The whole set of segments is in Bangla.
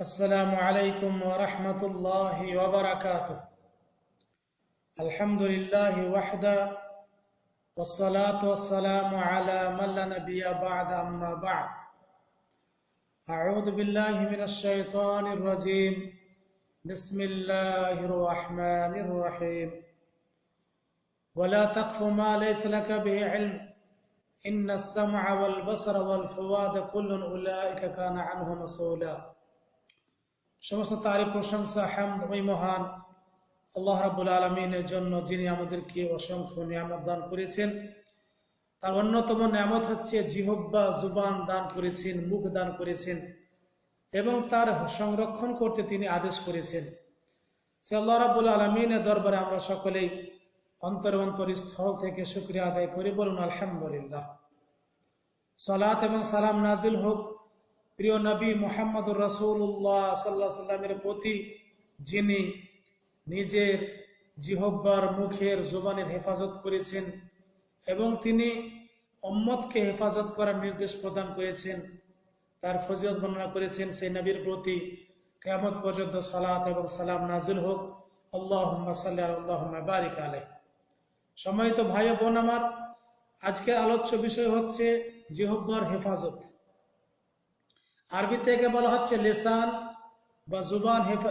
السلام عليكم ورحمة الله وبركاته. الحمد لله وحده والصلاة والسلام على من لا نبي بعد أما بعد. أعوذ بالله من الشيطان الرجيم. بسم الله الرحمن الرحيم. ولا تقف ما ليس لك به علم. إن السمع والبصر والفؤاد كل أولئك كان عنه مسؤولا. সমস্ত তারিফ প্রশংসা, হামদ, ওই মহান আল্লাহ রাবুল আলমিনের জন্য যিনি আমাদেরকে অসংখ্য নিয়ামত দান করেছেন। তার অন্যতম নিয়ামত হচ্ছে জিহব্বা জুবান দান করেছেন, মুখ দান করেছেন এবং তার সংরক্ষণ করতে তিনি আদেশ করেছেন। সে আল্লাহ রাবুল আলমিনের দরবারে আমরা সকলেই অন্তর অন্তর স্থল থেকে শুক্রিয়া আদায় করি। বলুন, আলহামদুলিল্লাহ। সালাত এবং সালাম নাজিল হোক প্রিয় নবী মোহাম্মদুর রসুল্লাহ সাল্লাহ সাল্লামের প্রতি, যিনি নিজের জিহব্বার মুখের জোবানের হেফাজত করেছেন এবং তিনি অম্মদকে হেফাজত করার নির্দেশ প্রদান করেছেন, তার ফজিলত বর্ণনা করেছেন, সেই নবীর প্রতি কেমত পর্যন্ত সালাত এবং সালাম নাজিল হোক। আল্লাহ সাল্লাহ বারিক আলহ সম্মানিত ভাই বোন আমার, আজকের আলোচ্য বিষয় হচ্ছে জিহব্বার হেফাজত। আরবি থেকে বলা হচ্ছে লেসান বা জুবান হেফা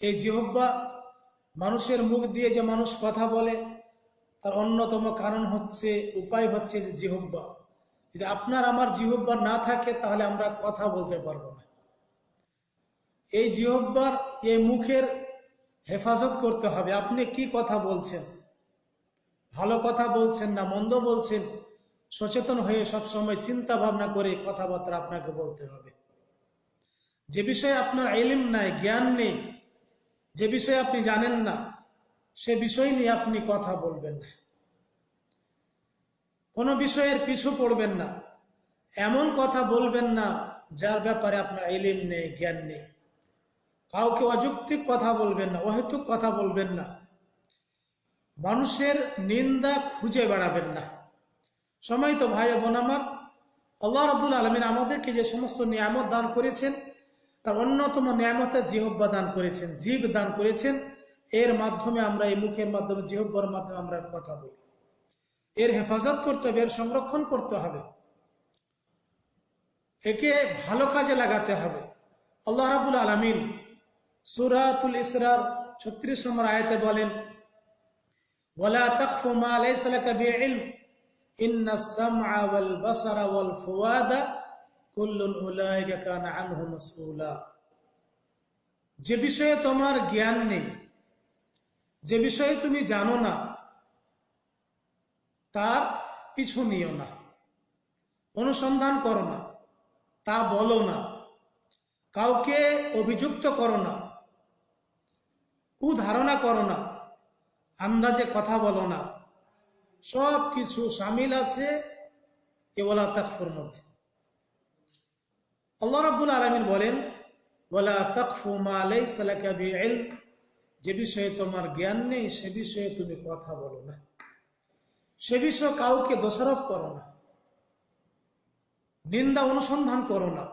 এই জিহব্বা। মানুষের মুখ দিয়ে যে মানুষ কথা বলে, তার অন্যতম কারণ হচ্ছে, উপায় হচ্ছে যে জিহব্বা। যদি আপনার আমার জিহব্বা না থাকে, তাহলে আমরা কথা বলতে পারব না। এই জিহব্বার, এই মুখের হেফাজত করতে হবে। আপনি কি কথা বলছেন? ভালো কথা বলছেন না, মন্দ বলছেন? সচেতন হয়ে সবসময় চিন্তা ভাবনা করে কথাবার্তা আপনাকে বলতে হবে। যে বিষয়ে আপনার এলিম নাই, জ্ঞান নেই, যে বিষয়ে আপনি জানেন না, সে বিষয় নিয়ে আপনি কথা বলবেন না। কোনো বিষয়ের পিছু পড়বেন না, এমন কথা বলবেন না যার ব্যাপারে আপনার এলিম নেই, জ্ঞান নেই। কাউকে অযৌক্তিক কথা বলবেন না, অহেতুক কথা বলবেন না। মানুষের নিন্দা খুঁজে বেড়াবেন না। সময় তো ভাই বোন আমার, আল্লাহ রবুল আলমিন আমাদেরকে যে সমস্ত নিয়ামত দান করেছেন, তার অন্যতম নিয়ামতের জিহব্বা দান করেছেন জীব দান করেছেন। এর মাধ্যমে আমরা এই মুখের মাধ্যমে জিহব্বার মাধ্যমে আমরা কথা বলি। এর হেফাজত করতে হবে, এর সংরক্ষণ করতে হবে। একে ভালো কাজে লাগাতে হবে। আল্লাহ রাবুল আলমিন সুরাতুল ইসরার ছত্রিশ নম্বর আয়তে বলেন ওলা তকফু মা লাইসা লাকা বিইলম। যে বিষয়ে তোমার জ্ঞান নেই, যে বিষয়ে তুমি জানো না, তার পিছু নিও না, অনুসন্ধান করো না, তা বলো না, কাউকে অভিযুক্ত করো না, কুধারণা করো না, আন্দাজে কথা বলো না। সব কিছু সামিল আছে কেবলা তাকফুর মধ্যে। আল্লাহ রাব্বুল আলমিন বলেন ওলা যে বিষয়ে তোমার জ্ঞান নেই, সে বিষয়ে তুমি কথা বলো না। সে বিষয়ে কাউকে দোষারোপ করো না। নিন্দা অনুসন্ধান করো না।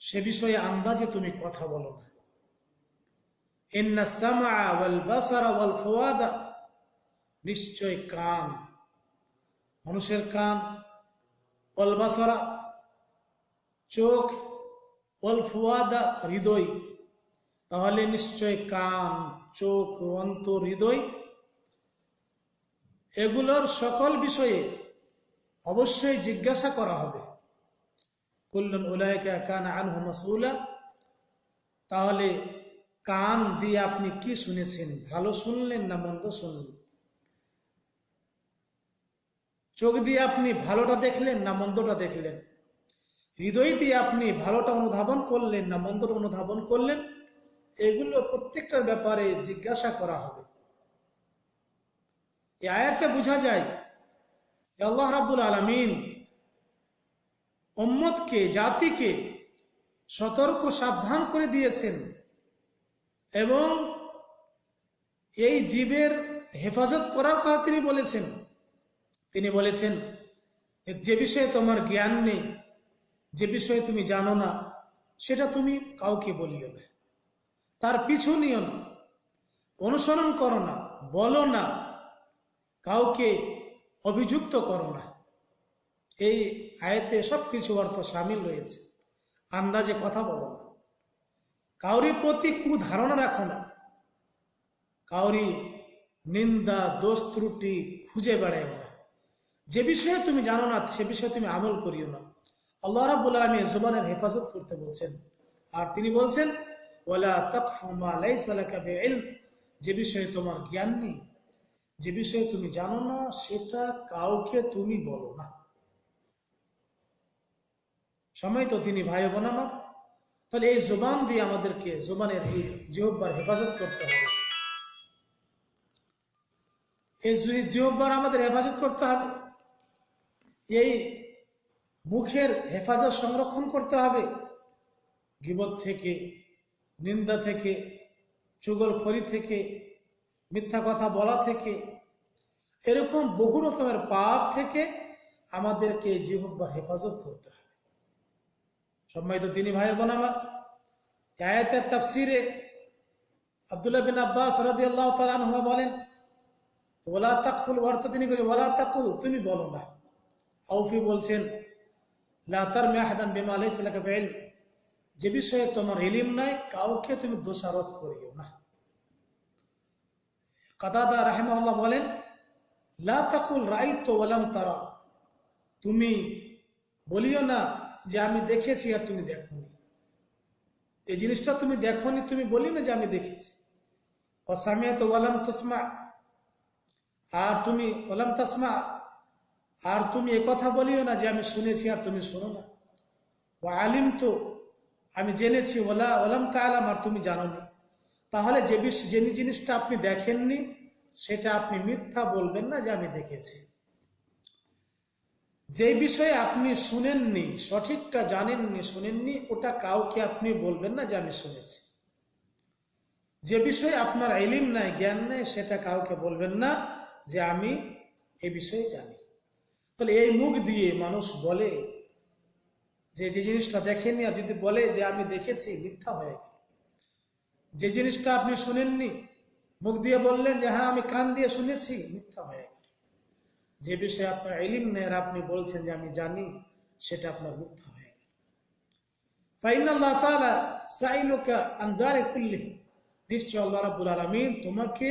সে বিষয়ে আন্দাজে তুমি কথা বলো না। ইন্না সামা ওয়াল বাসারা ওয়াল ফুয়াদা নিশ্চয় কান মানুষের কান ওয়াল বাসারা চোখ ওয়াল ফুয়াদা হৃদয়, তাহলে নিশ্চয় কান চোখ অন্তর হৃদয়। এগুলোর সকল বিষয়ে অবশ্যই জিজ্ঞাসা করা হবে। কুল্লুন উলায়কা কান আনহু মাসউলা, তাহলে কান দিয়ে আপনি কি শুনেছেন? ভালো শুনলেন না মন্দ শুনলেন? চোখ দিয়ে আপনি ভালোটা দেখলেন না মন্দটা দেখলেন? হৃদয় দিয়ে আপনি ভালোটা অনুধাবন করলেন না মন্দটা অনুধাবন করলেন? এগুলো প্রত্যেকটার ব্যাপারে জিজ্ঞাসা করা হবে। এই আয়াতে বোঝা যায় আল্লাহ রাবুল আলমিন উম্মতকে, জাতিকে সতর্ক, সাবধান করে দিয়েছেন এবং এই জীবের হেফাজত করার কথা তিনি বলেছেন। তিনি বলেছেন যে বিষয়ে তোমার জ্ঞান নেই, যে বিষয়ে তুমি জানো না, সেটা তুমি কাউকে বলিও না। তার পিছু নিও না, অনুসরণ করো না, বলো না, কাউকে অভিযুক্ত করো না। এই আয়তে সব কিছু অর্থ সামিল রয়েছে। আন্দাজে কথা বলো না। কাউরি প্রতি কুধারণা রাখো না। কাউরি নিন্দা, দোষ ত্রুটি খুঁজে বেড়ায় না। যে বিষয়ে তুমি জানো না, সে বিষয়ে তুমি আমল করিও না। আল্লাহ রাবুল আলমী জুবানের হেফাজত করতে বলছেন। আর তিনি বলছেন যে বিষয়ে তোমার জ্ঞান নেই, যে বিষয়ে তুমি জানো না, সেটা কাউকে তুমি বলো না। সময় তো তিনি ভাই বোন আমার। তাহলে এই জোবান দিয়ে আমাদেরকে জোবানের জিহব্বার হেফাজত করতে হবে। এই জিহব্বার আমাদের হেফাজত করতে হবে। এই মুখের হেফাজত সংরক্ষণ করতে হবে। গিবত থেকে, নিন্দা থেকে, চুগলখড়ি থেকে, মিথ্যা কথা বলা থেকে, এরকম বহু রকমের পাপ থেকে আমাদেরকে জিহব্বার হেফাজত করতে হবে। সম্মানিত তিনি ভাই বোন আমার আয়াতের তাফসিরে আব্দুল্লাহ বিন আব্বাস রাদি আল্লাহ তালুমা বলেন, ওলা তাকুল অর্থ তিনি ওলা তাকুল তুমি বলো না। আউফি বলছেন লাতার মেহাদান বেমা বেল যে বিষয়ে তোমার ইলিম নাই, কাউকে তুমি দোষারোপ করিও না। কাদাদা রাহেমাল্লাহ বলেন, লা তাকুল রাই তো ওলাম তারা। তুমি বলিও না যে আমি দেখেছি আর তুমি দেখনি। এই জিনিসটা তুমি দেখনি, তুমি বলি না যে আমি দেখেছি। অসামিয়া তো ওলাম তসমা। আর তুমি ওলাম তসমা আর তুমি কথা বলিও না যে আমি শুনেছি আর তুমি শোনো না। ও আলিম তো আমি জেনেছি, ওলা, ওলাম তালাম আর তুমি জানো না তাহলে যে যে জিনিসটা আপনি দেখেননি, সেটা আপনি মিথ্যা বলবেন না যে আমি দেখেছি। যে বিষয়ে আপনি শুনেননি, সঠিকটা জানেননি, শুনেননি, ওটা কাউকে আপনি বলবেন না যে আমি শুনেছি। যে বিষয়ে আপনার এলিম নাই, জ্ঞান নাই, সেটা কাউকে বলবেন না যে আমি এ বিষয়ে জানি। তাহলে এই মুখ দিয়ে মানুষ বলে যে যে জিনিসটা দেখেননি আর যদি বলে যে আমি দেখেছি, মিথ্যা হয়ে গেল। যে জিনিসটা আপনি শুনেননি, মুখ দিয়ে বললেন যে হ্যাঁ আমি কান দিয়ে শুনেছি, মিথ্যা হয়ে গেল। যে বিষয়ে আপনার এলিম নেই আপনি বলছেন যে, আমি জানি সেটা আপনার মিথ্যা হয়ে গেল। ফাইনাল্লাহ তাআলা সাইলুকা আন যালিকুল্লি নিশ্চয় আল্লাহ রাব্বুল আলামিন তোমাকে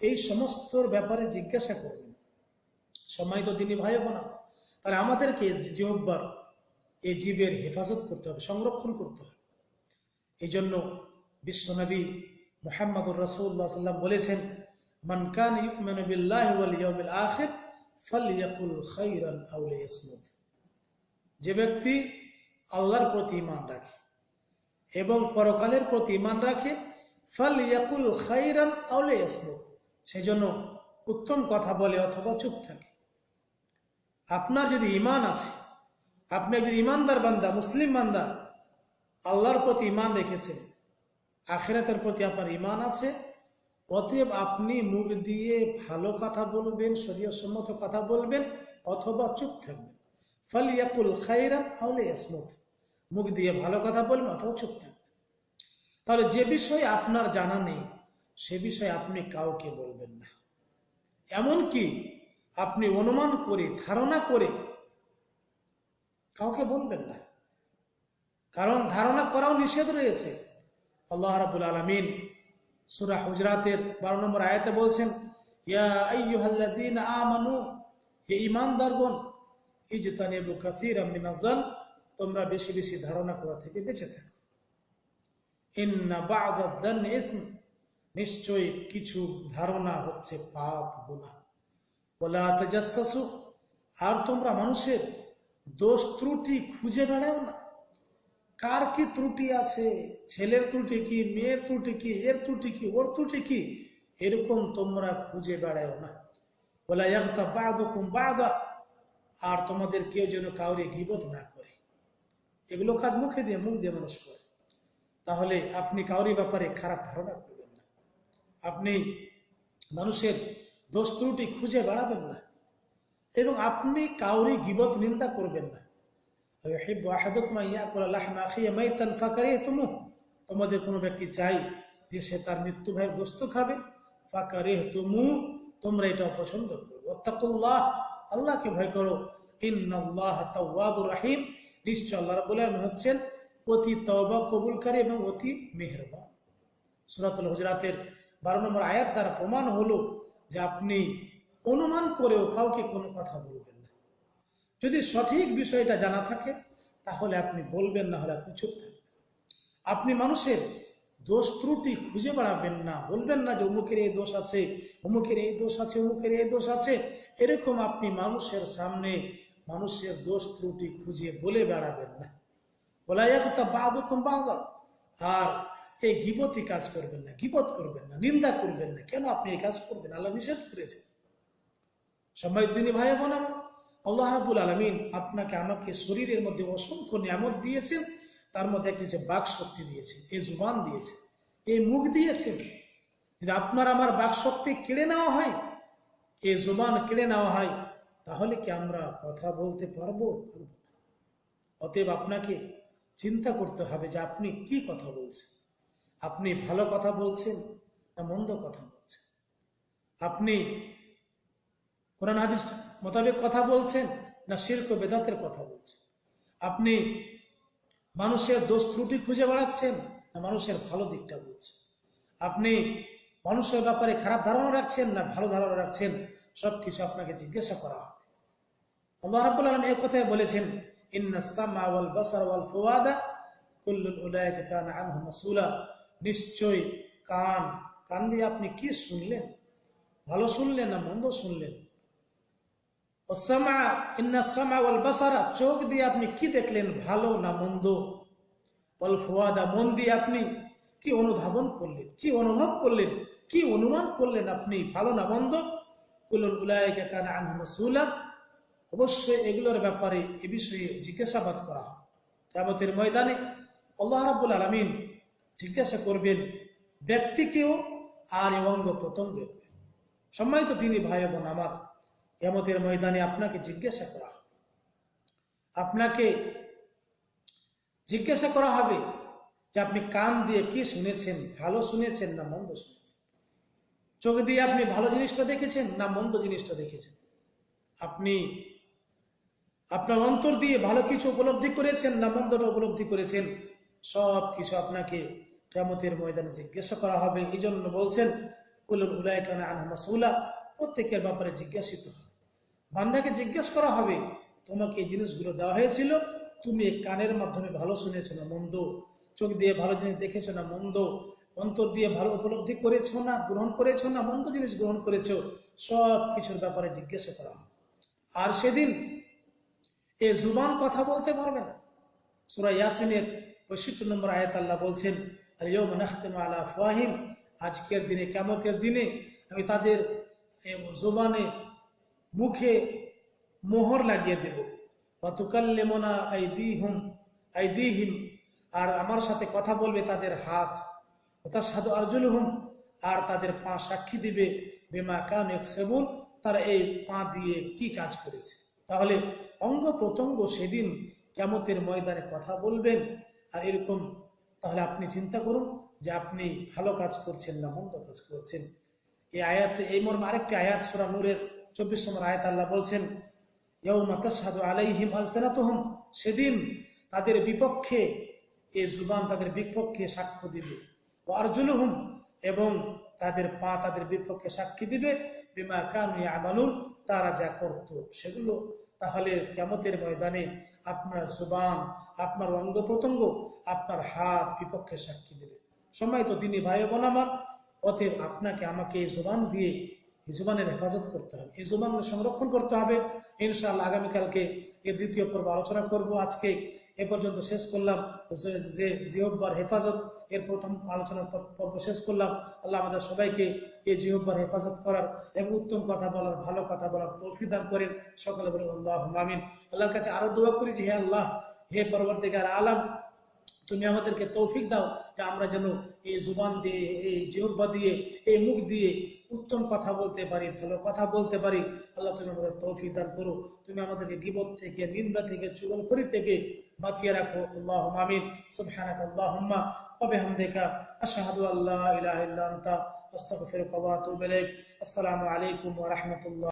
এই সমস্ত ব্যাপারে জিজ্ঞাসা করবেন। সম্মানিত দিনী ভাই বোনা তাহলে আমাদেরকে জিহব্বার এই জীবের হেফাজত করতে হবে, সংরক্ষণ করতে হবে। এই জন্য বিশ্বনবী মোহাম্মদুর রসুল্লাহ সাল্লাম বলেছেন আখির যে ব্যক্তি আল্লাহর প্রতি ইমান রাখে এবং পরকালের প্রতি ইমান রাখে, ফালইয়াকুল খাইরান আও লিয়াসমুত। সেজন্য উত্তম কথা বলে অথবা চুপ থাকে। আপনার যদি ঈমান আছে, আপনি একজন ইমানদার বান্দা, মুসলিম বান্দা, আল্লাহর প্রতি ইমান রেখেছেন, আখেরাতের প্রতি আপনার ইমান আছে, অতএব আপনি মুখ দিয়ে ভালো কথা বলবেন সম্মত কথা বলবেন, অথবা চুপ থাকবেন। ফালিয়াকুল খাইরান আউলে ইয়াসমুত। মুখ দিয়ে ভালো কথা বলবেন, অথবা চুপ থাকবেন। তাহলে যে বিষয়ে আপনার জানা নেই, সে বিষয়ে আপনি কাউকে বলবেন না। এমনকি আপনি অনুমান করে, ধারণা করে কাউকে বলবেন না। কারণ ধারণা করাও নিষেধ রয়েছে। আল্লাহ রাবুল আলমিন সুরা হুজরাতের বারো নম্বর আয়াতে বলছেন, ইয়া আমানু, হে ঈমানদারগণ, ইজতানিবু কাসীরাম মিনাজ-জান তোমরা বেশি বেশি ধারণা করা থেকে বেঁচে থাকো। ইন্না বা'যাদ-যান্নি ইসম নিশ্চয় কিছু ধারণা হচ্ছে পাপ গুনাহ ওয়ালা তাজাসসু আর তোমরা মানুষের দোষ ত্রুটি খুঁজে বেড়াও না। কার কি ত্রুটি আছে? ছেলের ত্রুটি কি? মেয়ের ত্রুটি কি? এর ত্রুটি কি? ওর ত্রুটি কি? এরকম তোমরা খুঁজে বেড়াও না। বলা একটা বাদুকুম বাদা, আর তোমাদের কেউ যেন কাউরে গিবত না করে। এগুলো কাজ মুখে দিয়ে, মুখ দিয়ে মানুষ করে। তাহলে আপনি কাউরি ব্যাপারে খারাপ ধারণা করবেন আপনি মানুষের দোষ ত্রুটি খুঁজে বেড়াবেন না। এবং আপনি কাউরি গিবত নিন্দা করবেন না। তোমাদের কোনো ব্যক্তি চাই যে সে তার মৃত্যু ভাইয়ের বস্তু খাবে। ফাঁকারে তুমু তোমরা এটা অপছন্দ করবে। অত্তাকুল্লাহ আল্লাহকে ভয় করো। রাহিম। নিশ্চয় আল্লাহ বলেন হচ্ছেন অতি তবা কবুলকারী এবং অতি মেহরবান। সুরাতুল হজরাতের বারো নম্বর আয়াত দ্বারা প্রমাণ হলো যে আপনি অনুমান করেও কাউকে কোনো কথা বলবেন না। যদি সঠিক বিষয়টা জানা থাকে, তাহলে আপনি বলবেন, না হলে আপনি চুপ থাকবেন। আপনি মানুষের দোষ ত্রুটি খুঁজে বেড়াবেন না। বলবেন না যে অমুকের এই দোষ আছে, অমুকের এই দোষ আছে, অমুকের এই দোষ আছে। এরকম আপনি মানুষের সামনে মানুষের দোষ ত্রুটি খুঁজে বলে বেড়াবেন না। বলা বলাইয়াকুতা বাদুকুম বাদা। আর এই গিবতি কাজ করবেন না, গিবত করবেন না, নিন্দা করবেন না। কেন আপনি এই কাজ করবেন? আল্লাহ নিষেধ করেছেন। সবাই দিনী ভাই বোন আল্লাহ রাবুল আলমিন আপনাকে আমাকে শরীরের মধ্যে অসংখ্য নিয়ামত দিয়েছেন, তার মধ্যে একটি যে বাক শক্তি দিয়েছেন, এই জুবান দিয়েছেন, এই মুখ দিয়েছেন। যদি আপনার আমার বাক শক্তি কেড়ে নেওয়া হয়, এই জুবান কেড়ে নেওয়া হয়, তাহলে কি আমরা কথা বলতে পারব? অতএব আপনাকে চিন্তা করতে হবে যে আপনি কি কথা বলছেন। আপনি ভালো কথা বলছেন না মন্দ কথা বলছেন? আপনি কোরআন হাদিস মোতাবেক কথা বলছেন না শির্ক বেদাতের কথা বলছেন? আপনি মানুষের দোষ ত্রুটি খুঁজে বেড়াচ্ছেন না মানুষের ভালো দিকটা বলছেন? আপনি মানুষের ব্যাপারে খারাপ ধারণা রাখছেন না ভালো ধারণা রাখছেন? সব কিছু আপনাকে জিজ্ঞাসা করা হবে। আল্লাহ রাব্বুল আলামিন এই কথাই বলেছেন, ইন্নাস সামা ওয়াল বাসার ওয়াল ফুয়াদা কুল্লুল উলাইকা কানা আনহু মাসউলা। নিশ্চয় কান কান দিয়ে আপনি কি শুনলেন? ভালো শুনলেন না মন্দ শুনলেন? চোখ দিয়ে আপনি কি দেখলেন, ভালো না মন্দ? ফুয়াদা, মন দিয়ে আপনি কি অনুধাবন করলেন, কি অনুভব করলেন, কি অনুমান করলেন আপনি, ভালো না মন্দ? অবশ্যই এগুলোর ব্যাপারে এ বিষয়ে জিজ্ঞাসাবাদ করা হয়। কেমতের ময়দানে আল্লাহ রাবুল আলমিন জিজ্ঞাসা করবেন, ব্যক্তিকেও আর এই অঙ্গ প্রত্যঙ্গকে। সম্মানিত তিনি ভাই বোন, আমার কেমতের ময়দানে আপনাকে জিজ্ঞাসা করা আপনাকে জিজ্ঞাসা করা হবে যে আপনি কান দিয়ে কি শুনেছেন, ভালো শুনেছেন না মন্দ শুনেছেন? চোখ দিয়ে আপনি ভালো জিনিসটা দেখেছেন না মন্দ জিনিসটা দেখেছেন? আপনি আপনার অন্তর দিয়ে ভালো কিছু উপলব্ধি করেছেন না মন্দটা উপলব্ধি করেছেন? সব কিছু আপনাকে কেমতের ময়দানে জিজ্ঞাসা করা হবে। এই জন্য বলছেন কুলুল উলায়কানা প্রত্যেকের ব্যাপারে জিজ্ঞাসিত। হবে বান্দাকে জিজ্ঞেস করা হবে, তোমাকে এই জিনিসগুলো দেওয়া হয়েছিল? তুমি কানের মাধ্যমে ভালো শুনেছো না মন্দ? চোখ দিয়ে ভালো জিনিস দেখেছ না মন্দ? অন্তর দিয়ে ভালো উপলব্ধি করেছ না, গ্রহণ করেছ না মন্দ জিনিস গ্রহণ করেছ? সব কিছুর ব্যাপারে জিজ্ঞাসা করা হবে। আর সেদিন এ জুবান কথা বলতে পারবে না। সুরা ইয়াসিনের পঁয়ষট্টি নম্বর আয়াত আল্লাহ বলছেন আলিয়ম নাখতেম আলা ফাহিম আজকের দিনে কেমতের দিনে আমি তাদের জুবানে মুখে মোহর লাগিয়ে দেব। অতুকাল্লেমনা আইদিহুম, আইদিহিম, আর আমার সাথে কথা বলবে তাদের হাত। ওটা সাধু আর্জুল হুম আর তাদের পা সাক্ষী দিবে, বেমা কান সেবুন তারা এই পা দিয়ে কি কাজ করেছে। তাহলে অঙ্গ প্রত্যঙ্গ সেদিন কেমতের ময়দানে কথা বলবেন, আর এরকম তাহলে আপনি চিন্তা করুন যে আপনি ভালো কাজ করছেন না, মন্দ কাজ করছেন। এই আয়াত, এই মর্মে আরেকটি আয়াত, সুরা নূরের চব্বিশ নম্বর আয়াত আল্লাহ বলছেন সাধু আলাইহিম আলসেনাতহম সেদিন তাদের বিপক্ষে এ জুবান তাদের বিপক্ষে সাক্ষ্য দিবে। ও আরজুলহুম এবং তাদের পা তাদের বিপক্ষে সাক্ষী দিবে। বিমা কানু আমানুন তারা যা করত সেগুলো তাহলে কেমতের ময়দানে আপনার জুবান, আপনার অঙ্গ প্রত্যঙ্গ আপনার হাত বিপক্ষে সাক্ষী দেবে। সময় তো তিনি ভাই বোন আমার, অতএব আপনাকে আমাকে এই জোবান দিয়ে এই জোবানের হেফাজত করতে হবে। এই জোবান সংরক্ষণ করতে হবে। ইনশাআল্লাহ আগামীকালকে এর দ্বিতীয় পর্ব আলোচনা করব আজকে। এ পর্যন্ত শেষ করলাম। যে জিহব্বার হেফাজত, এর প্রথম আলোচনা পর্ব শেষ করলাম। আল্লাহ আমাদের সবাইকে এই জিহব্বার হেফাজত করার এবং উত্তম কথা বলার, ভালো কথা বলার তৌফি দান করেন। সকলে বলেন আল্লাহ মামিন আল্লাহর কাছে আরও দোয়া করি যে, হে আল্লাহ, হে পরবর্তীকার আলাম, তুমি আমাদেরকে তৌফিক দাও যে আমরা যেন এই জুবান দিয়ে, এই জিহ্বা দিয়ে, এই মুখ দিয়ে উত্তম কথা বলতে পারি, ভালো কথা বলতে পারি, আল্লাহ তুমি আমাদের তৌফিক দান করো তুমি আমাদেরকে গিবত থেকে, নিন্দা থেকে চুগলখড়ি থেকে বাঁচিয়ে রাখো। আল্লাহ আমিন। সুবহানাক আল্লাহুম্মা ওয়া বিহামদিকা। আশহাদু আল্লা ইলাহা ইল্লা আনতা। আস্তাগফিরুকা ওয়া আতুবু ইলাইক। আসসালামু আলাইকুম ওয়া রাহমাতুল্লাহ।